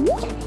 What?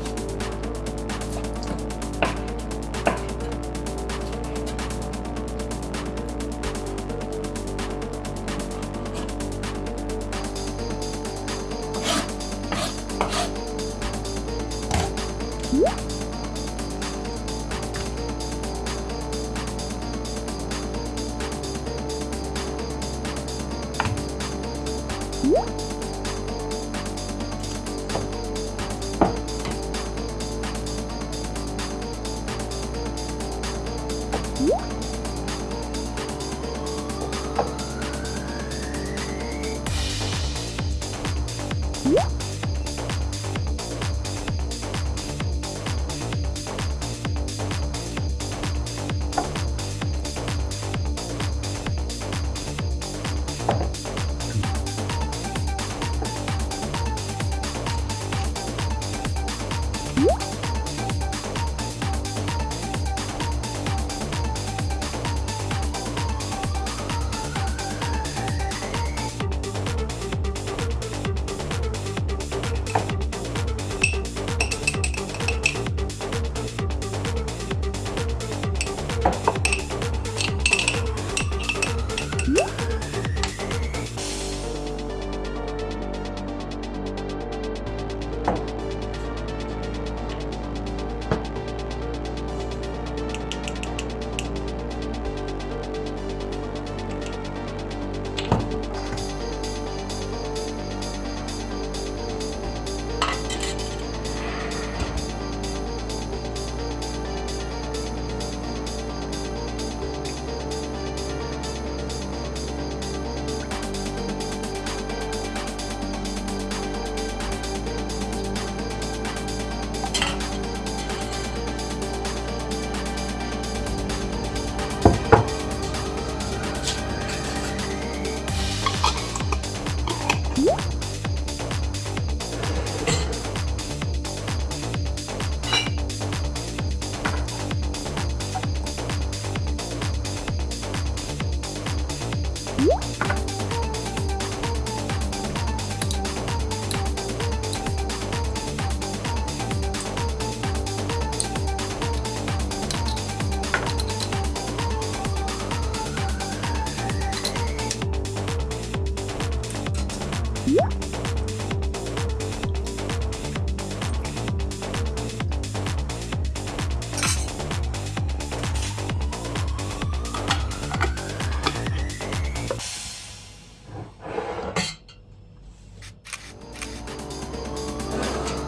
Woo!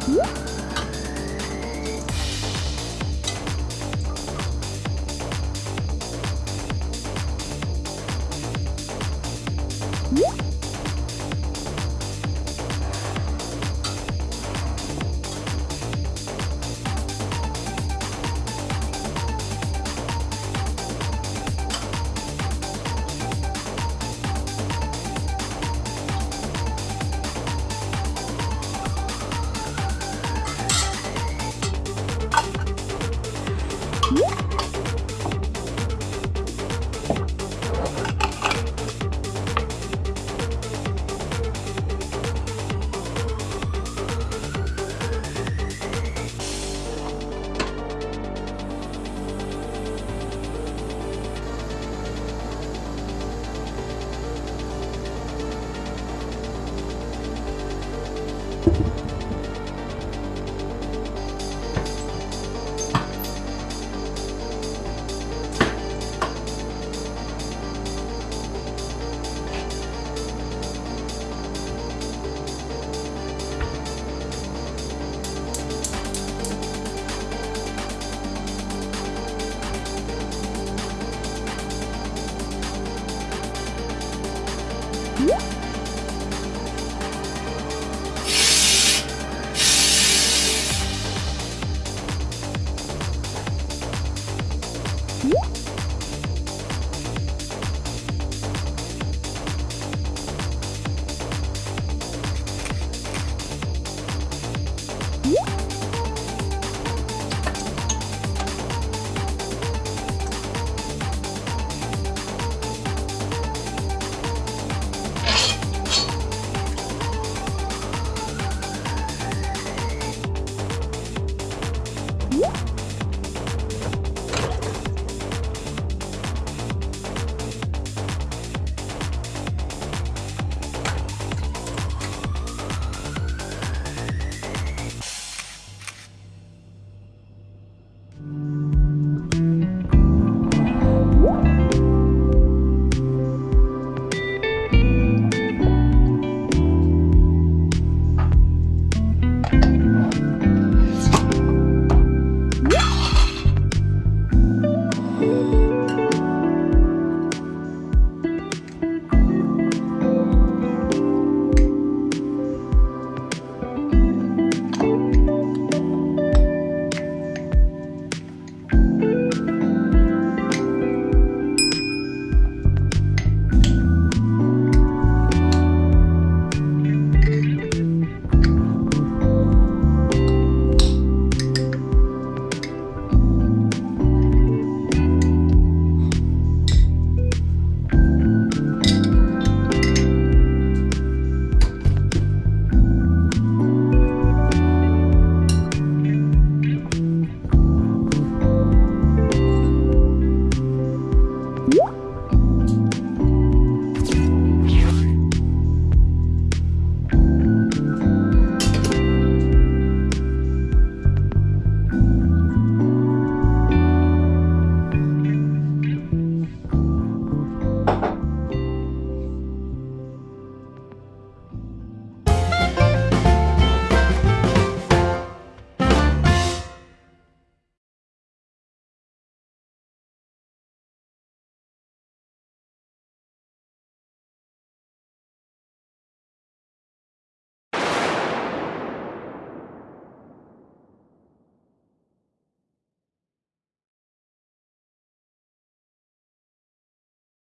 Woo!